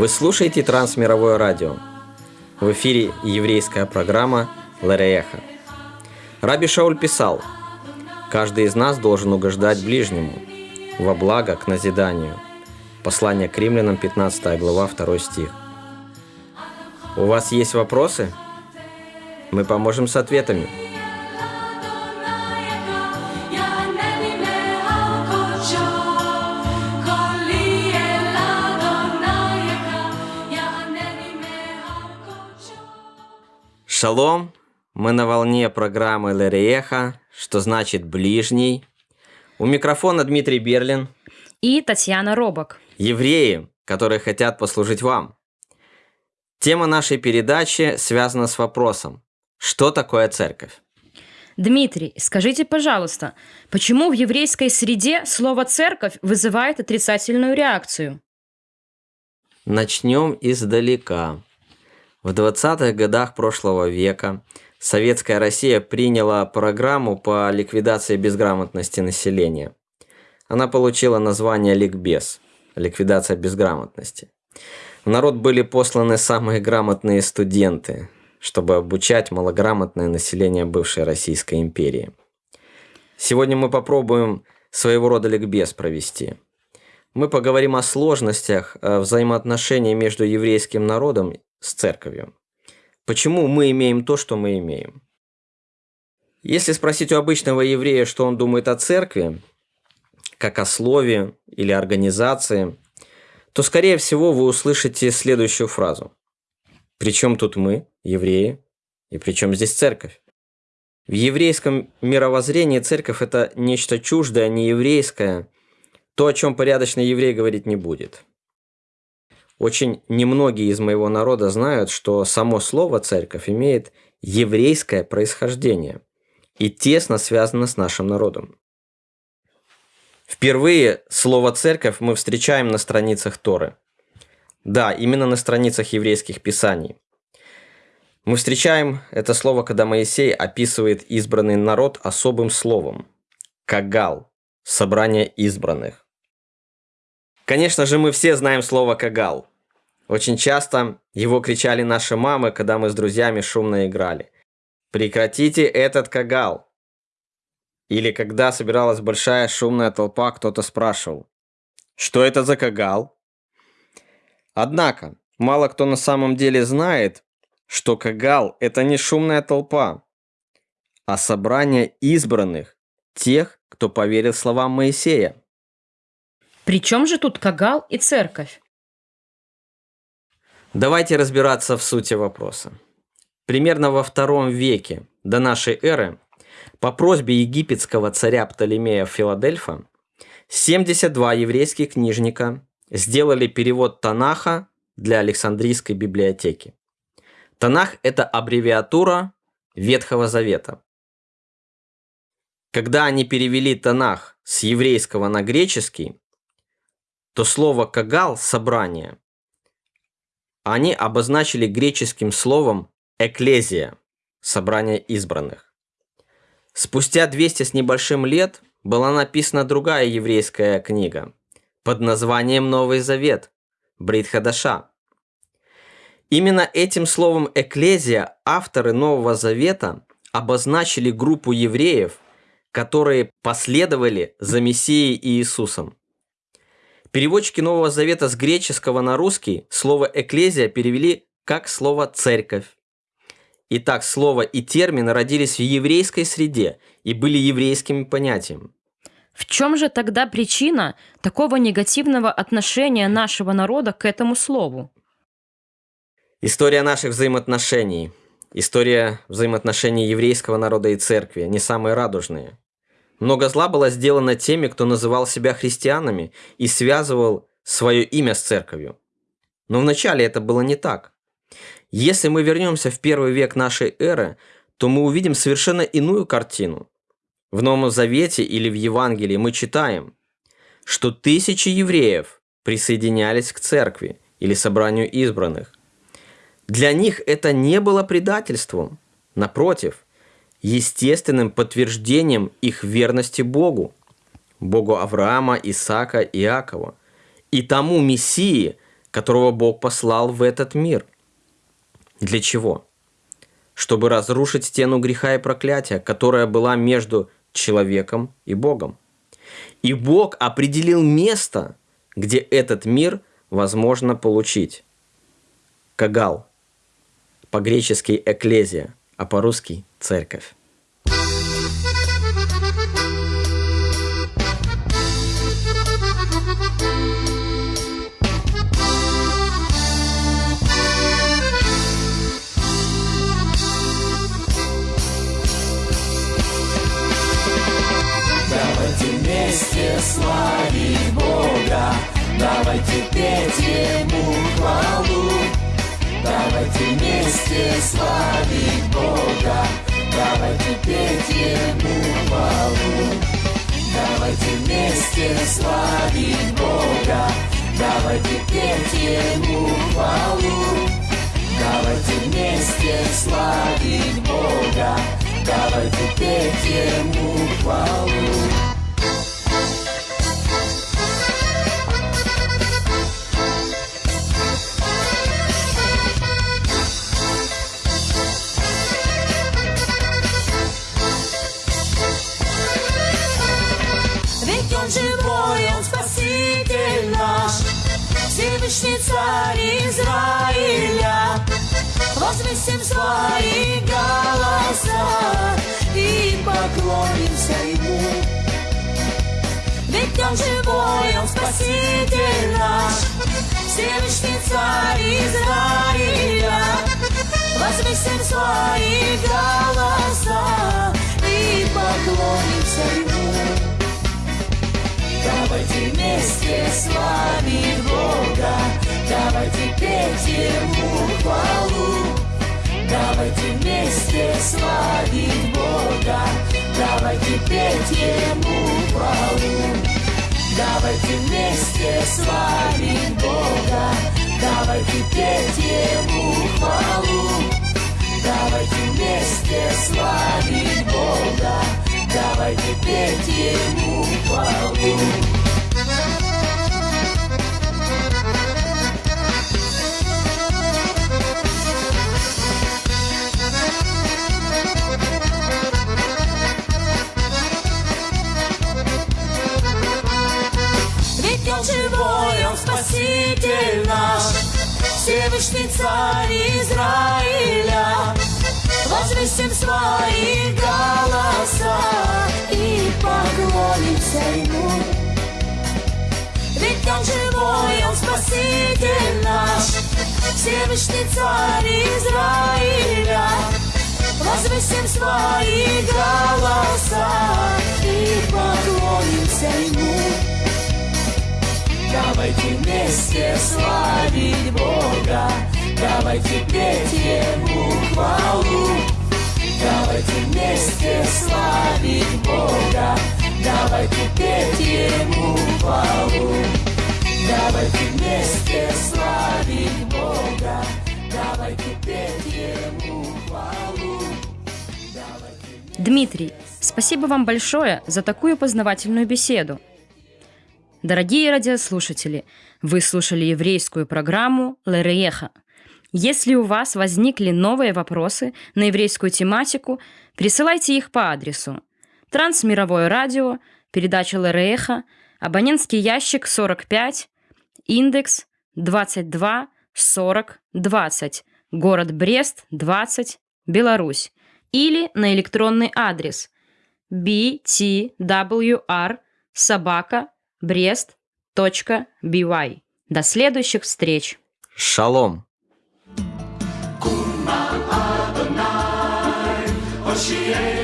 Вы слушаете Трансмировое радио. В эфире еврейская программа Ларееха. Раби Шауль писал, «Каждый из нас должен угождать ближнему, во благо к назиданию». Послание к римлянам, 15 глава, 2 стих. У вас есть вопросы? Мы поможем с ответами. Шалом! Мы на волне программы Лерееха, что значит «ближний». У микрофона Дмитрий Берлин. И Татьяна Робок. Евреи, которые хотят послужить вам. Тема нашей передачи связана с вопросом «Что такое церковь?». Дмитрий, скажите, пожалуйста, почему в еврейской среде слово «церковь» вызывает отрицательную реакцию? Начнем издалека. В 20-х годах прошлого века Советская Россия приняла программу по ликвидации безграмотности населения. Она получила название «Ликбез» – ликвидация безграмотности. В народ были посланы самые грамотные студенты, чтобы обучать малограмотное население бывшей Российской империи. Сегодня мы попробуем своего рода ликбез провести. Мы поговорим о сложностях взаимоотношений между еврейским народом с церковью. Почему мы имеем то, что мы имеем? Если спросить у обычного еврея, что он думает о церкви, как о слове или организации, то, скорее всего, вы услышите следующую фразу. Причем тут мы, евреи, и причем здесь церковь? В еврейском мировоззрении церковь – это нечто чуждое, нееврейское, то, о чем порядочный еврей говорить не будет – очень немногие из моего народа знают, что само слово «церковь» имеет еврейское происхождение и тесно связано с нашим народом. Впервые слово «церковь» мы встречаем на страницах Торы. Да, именно на страницах еврейских писаний. Мы встречаем это слово, когда Моисей описывает избранный народ особым словом – «кагал» – собрание избранных. Конечно же, мы все знаем слово «кагал». Очень часто его кричали наши мамы, когда мы с друзьями шумно играли. «Прекратите этот кагал!» Или когда собиралась большая шумная толпа, кто-то спрашивал, «Что это за кагал?» Однако, мало кто на самом деле знает, что кагал – это не шумная толпа, а собрание избранных, тех, кто поверил словам Моисея. При чем же тут кагал и церковь? Давайте разбираться в сути вопроса. Примерно во втором веке до нашей эры по просьбе египетского царя Птолемея Филадельфа 72 еврейских книжника сделали перевод Танаха для Александрийской библиотеки. Танах – это аббревиатура Ветхого Завета. Когда они перевели Танах с еврейского на греческий, то слово «кагал» – «собрание» Они обозначили греческим словом «экклезия» – собрание избранных. Спустя 200 с небольшим лет была написана другая еврейская книга под названием «Новый Завет» – Брит Хадаша. Именно этим словом «экклезия» авторы Нового Завета обозначили группу евреев, которые последовали за Мессией Иисусом. Переводчики Нового Завета с греческого на русский слово «экклезия» перевели как слово «церковь». Итак, слово и термин родились в еврейской среде и были еврейскими понятием. В чем же тогда причина такого негативного отношения нашего народа к этому слову? История наших взаимоотношений, история взаимоотношений еврейского народа и церкви не самые радужные. Много зла было сделано теми, кто называл себя христианами и связывал свое имя с церковью. Но вначале это было не так. Если мы вернемся в первый век нашей эры, то мы увидим совершенно иную картину. В Новом Завете или в Евангелии мы читаем, что тысячи евреев присоединялись к церкви или собранию избранных. Для них это не было предательством. Напротив – естественным подтверждением их верности Богу, Богу Авраама, Исаака Иакова, и тому Мессии, которого Бог послал в этот мир. Для чего? Чтобы разрушить стену греха и проклятия, которая была между человеком и Богом. И Бог определил место, где этот мир возможно получить. Кагал. По-гречески «эклезия», а по-русски «церковь». славить Бога, давайте петь Ему хвалу. Давайте вместе славить Бога, давайте петь Ему хвалу. Давайте вместе славить Бога, давайте петь Ему хвалу. Давайте вместе славить Бога, давайте петь Ему хвалу. Царь Израиля, возвысим свои голоса и поклонимся Ему. Ведь Он живой, Он Спаситель наш, Всевышний царь Израиля, возвысим свои голоса и поклонимся Ему. Давайте вместе славить Бога, давайте петь Ему хвалу. Давайте вместе славить Бога, давайте петь Ему хвалу. Давайте вместе славить Бога, давайте петь Ему хвалу. Давайте вместе славить Бога, давайте петь Ему хвалу. Всевышний Царь Израиля. Возвысим свои голоса и поклонимся Ему. Ведь Он живой, Он Спаситель наш, Всевышний Царь Израиля. Возвысим свои голоса и поклонимся Ему. Давайте вместе славить Бога, давайте петь Ему хвалу. Давайте вместе славить Бога, давайте петь Ему хвалу. Давайте вместе славить Бога, давайте петь Ему хвалу. Дмитрий, спасибо вам большое за такую познавательную беседу. Дорогие радиослушатели, вы слушали еврейскую программу «Лерееха». Если у вас возникли новые вопросы на еврейскую тематику, присылайте их по адресу Трансмировое радио, передача Лерееха, абонентский ящик 45, индекс 22 40 20, город Брест, 20, Беларусь, или на электронный адрес btwr собака brest.by. До следующих встреч! Шалом! Hoshea